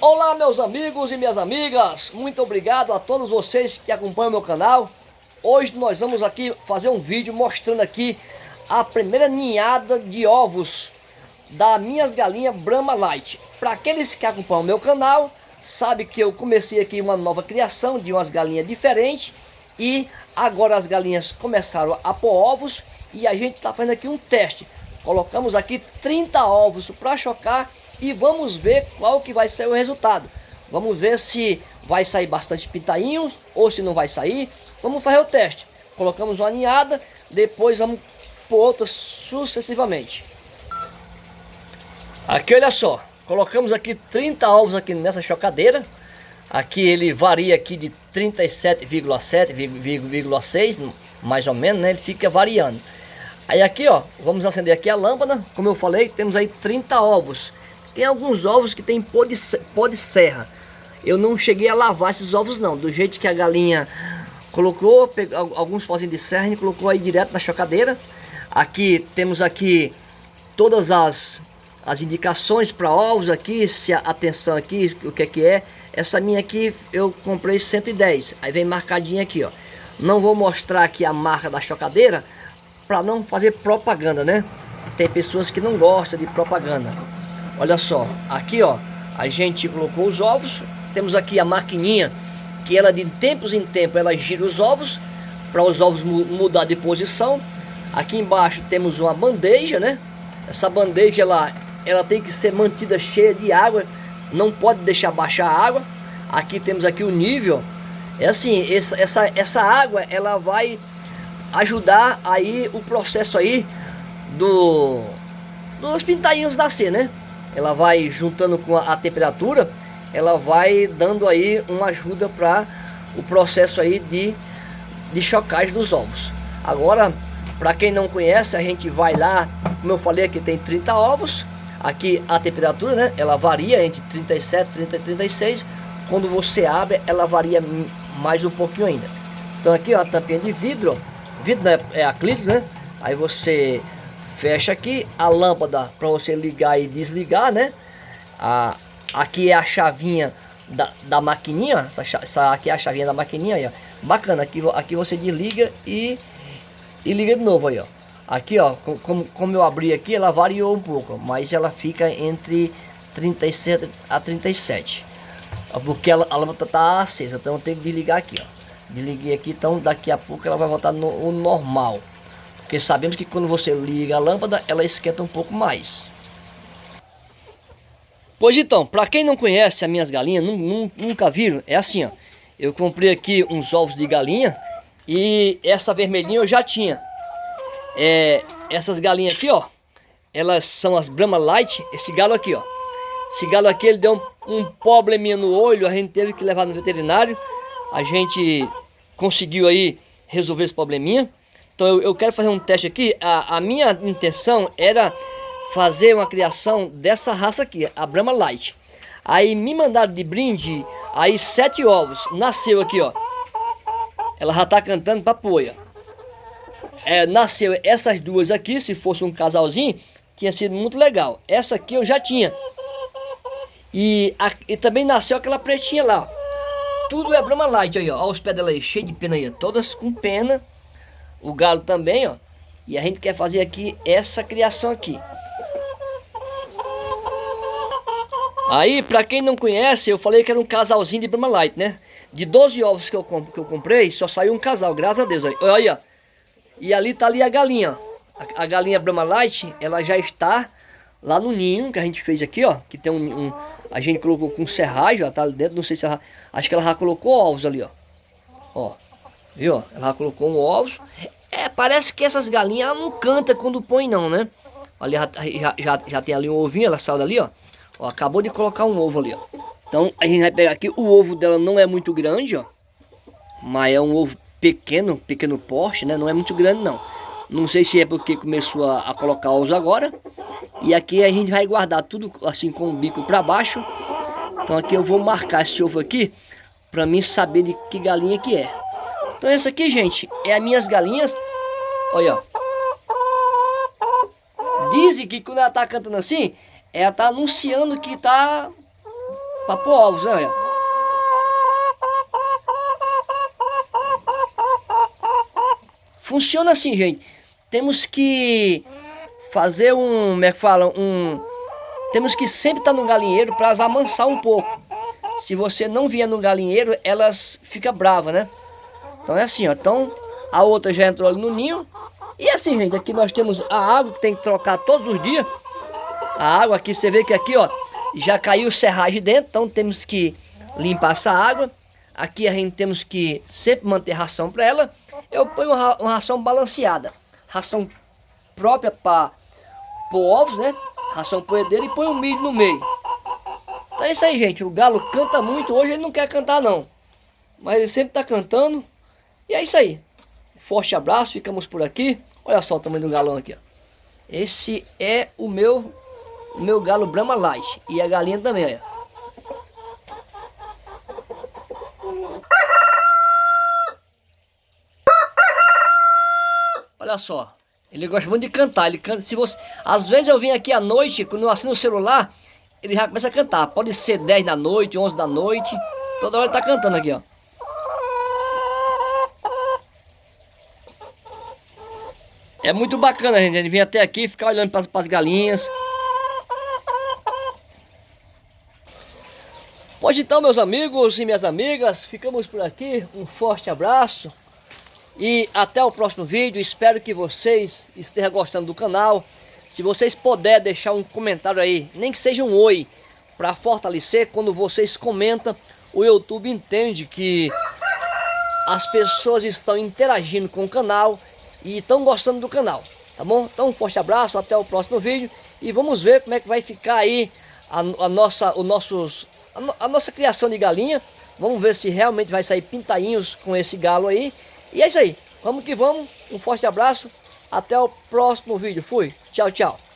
Olá meus amigos e minhas amigas, muito obrigado a todos vocês que acompanham meu canal. Hoje nós vamos aqui fazer um vídeo mostrando aqui a primeira ninhada de ovos das minhas galinhas Brahma Light. Para aqueles que acompanham meu canal, sabe que eu comecei aqui uma nova criação de umas galinhas diferentes e agora as galinhas começaram a pôr ovos e a gente está fazendo aqui um teste. Colocamos aqui 30 ovos para chocar e vamos ver qual que vai ser o resultado. Vamos ver se vai sair bastante pintainhos ou se não vai sair. Vamos fazer o teste. Colocamos uma ninhada, depois vamos por outras sucessivamente. Aqui olha só, colocamos aqui 30 ovos aqui nessa chocadeira. Aqui ele varia aqui de 37,7,6, mais ou menos, né? Ele fica variando. Aí aqui, ó, vamos acender aqui a lâmpada. Como eu falei, temos aí 30 ovos. Tem alguns ovos que tem pó de, pó de serra. Eu não cheguei a lavar esses ovos não. Do jeito que a galinha colocou, pegou, alguns pozinhos de serra e colocou aí direto na chocadeira. Aqui temos aqui todas as, as indicações para ovos aqui, se a atenção aqui, o que é que é. Essa minha aqui eu comprei 110. Aí vem marcadinha aqui, ó. Não vou mostrar aqui a marca da chocadeira para não fazer propaganda, né? Tem pessoas que não gostam de propaganda. Olha só, aqui ó, a gente colocou os ovos, temos aqui a maquininha que ela de tempos em tempos ela gira os ovos para os ovos mudar de posição. Aqui embaixo temos uma bandeja, né? Essa bandeja ela, ela tem que ser mantida cheia de água, não pode deixar baixar a água. Aqui temos aqui o nível. É assim, essa, essa, essa água ela vai ajudar aí o processo aí do dos pintainhos nascer, né? Ela vai juntando com a, a temperatura, ela vai dando aí uma ajuda para o processo aí de, de chocagem dos ovos. Agora, para quem não conhece, a gente vai lá, como eu falei aqui tem 30 ovos, aqui a temperatura, né, ela varia entre 37, 30 e 36, quando você abre, ela varia mais um pouquinho ainda. Então aqui ó, a tampinha de vidro, vidro né, é acrílico, né, aí você fecha aqui a lâmpada para você ligar e desligar, né? A, aqui é a chavinha da, da maquininha, essa, essa aqui é a chavinha da maquininha aí, ó. Bacana, aqui, aqui você desliga e, e liga de novo aí, ó. Aqui, ó, como, como eu abri aqui, ela variou um pouco, mas ela fica entre 37 a 37. Porque ela, a lâmpada tá acesa, então eu tenho que desligar aqui, ó. Desliguei aqui, então daqui a pouco ela vai voltar no normal. Porque sabemos que quando você liga a lâmpada, ela esquenta um pouco mais. Pois então, para quem não conhece as minhas galinhas, nunca viram, é assim, ó. Eu comprei aqui uns ovos de galinha e essa vermelhinha eu já tinha. É, essas galinhas aqui, ó, elas são as Brahma Light. Esse galo aqui, ó. Esse galo aqui, ele deu um, um probleminha no olho, a gente teve que levar no veterinário. A gente conseguiu aí resolver esse probleminha. Então eu, eu quero fazer um teste aqui. A, a, minha intenção era fazer uma criação dessa raça aqui, a Brahma Light. Aí me mandaram de brinde aí sete ovos. Nasceu aqui, ó. Ela já tá cantando pra poia. É, nasceu essas duas aqui, se fosse um casalzinho, tinha sido muito legal. Essa aqui eu já tinha. E, a, e também nasceu aquela pretinha lá, ó. Tudo é Brahma Light aí, ó. Olha os pés dela aí, cheio de pena aí. Todas com pena o galo também, ó. E a gente quer fazer aqui essa criação aqui. Aí, pra quem não conhece, eu falei que era um casalzinho de Brahma Light, né? De 12 ovos que eu, que eu comprei, só saiu um casal, graças a Deus. Olha ó. E ali tá ali a galinha, a, a, galinha Brahma Light, ela já está lá no ninho que a gente fez aqui, ó. Que tem um... um a gente colocou com serragem, ó, tá ali dentro, não sei se ela... Acho que ela já colocou ovos ali, ó. Ó. Viu? Ela colocou um ovos. É, parece que essas galinhas ela não canta quando põe não, né? Olha, já, já, já tem ali um ovinho, ela saiu dali, ó. ó. Acabou de colocar um ovo ali, ó. Então a gente vai pegar aqui, o ovo dela não é muito grande, ó. Mas é um ovo pequeno, pequeno porte, né? Não é muito grande não. Não sei se é porque começou a, a colocar ovos agora. E aqui a gente vai guardar tudo assim com o bico para baixo. Então aqui eu vou marcar esse ovo aqui para mim saber de que galinha que é. Então essa aqui, gente, é as minhas galinhas. Olha, ó. Dizem que quando ela tá cantando assim, ela tá anunciando que tá para pôr ovos, né? Olha. Funciona assim, gente. Temos que fazer um, como é que fala, um... Temos que sempre estar no galinheiro para as amansar um pouco. Se você não vier no galinheiro, elas ficam bravas, né? Então é assim, ó. Então a outra já entrou ali no ninho. E assim, gente, aqui nós temos a água que tem que trocar todos os dias. A água aqui, você vê que aqui, ó, já caiu serragem dentro, então temos que limpar essa água. Aqui a gente temos que sempre manter ração para ela. Eu ponho uma, ração balanceada. Ração própria para ovos, né? Ração poedeira e um milho no meio. Então é isso aí, gente. O galo canta muito. Hoje ele não quer cantar, não. Mas ele sempre está cantando. E é isso aí. Forte abraço. Ficamos por aqui. Olha só o tamanho do galão aqui, ó. Esse é o meu, o meu galo Brahma Light. E a galinha também, olha. Olha só. Ele gosta muito de cantar. Ele canta. Se você, às vezes eu vim aqui à noite, quando eu assino o celular, ele já começa a cantar. Pode ser 10 da noite, 11 da noite. Toda hora ele tá cantando aqui, ó. É muito bacana, gente. Ele vem até aqui ficar olhando para as galinhas. Pois então, meus amigos e minhas amigas, ficamos por aqui. Um forte abraço. E até o próximo vídeo. Espero que vocês estejam gostando do canal. Se vocês puderem deixar um comentário aí, nem que seja um oi, para fortalecer, quando vocês comentam, o YouTube entende que as pessoas estão interagindo com o canal e estão gostando do canal, tá bom? Então um forte abraço, até o próximo vídeo e vamos ver como é que vai ficar aí a, a nossa, o nossos, a, a nossa criação de galinha. Vamos ver se realmente vai sair pintainhos com esse galo aí. E é isso aí, vamos que vamos, um forte abraço, até o próximo vídeo, fui, tchau, tchau.